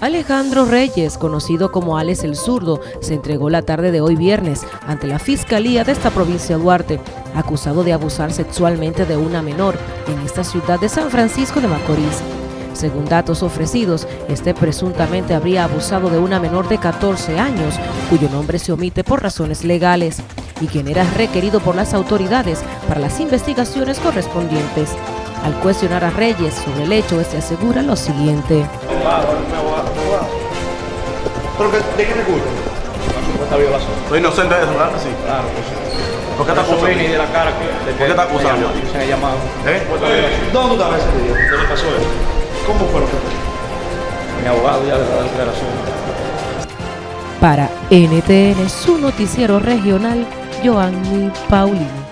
Alejandro Reyes, conocido como Alex el Zurdo, se entregó la tarde de hoy viernes ante la Fiscalía de esta provincia de Duarte, acusado de abusar sexualmente de una menor en esta ciudad de San Francisco de Macorís. Según datos ofrecidos, este presuntamente habría abusado de una menor de 14 años, cuyo nombre se omite por razones legales, y quien era requerido por las autoridades para las investigaciones correspondientes. Al cuestionar a Reyes sobre el hecho, este asegura lo siguiente. ¿Pero de qué te culpa? Una supuesta violación. Soy inocente de eso, ¿verdad? Sí. Claro que sí. ¿Por qué te Eso y de la cara que... ¿Por qué te llamaron, Se ha llamado. ¿Eh? ¿Dónde tú estabas ese día? ¿Qué le pasó a él? ¿Cómo fue lo que fue? Mi abogado ya le da declaración. Para NTN, su noticiero regional, Joanny Paulino.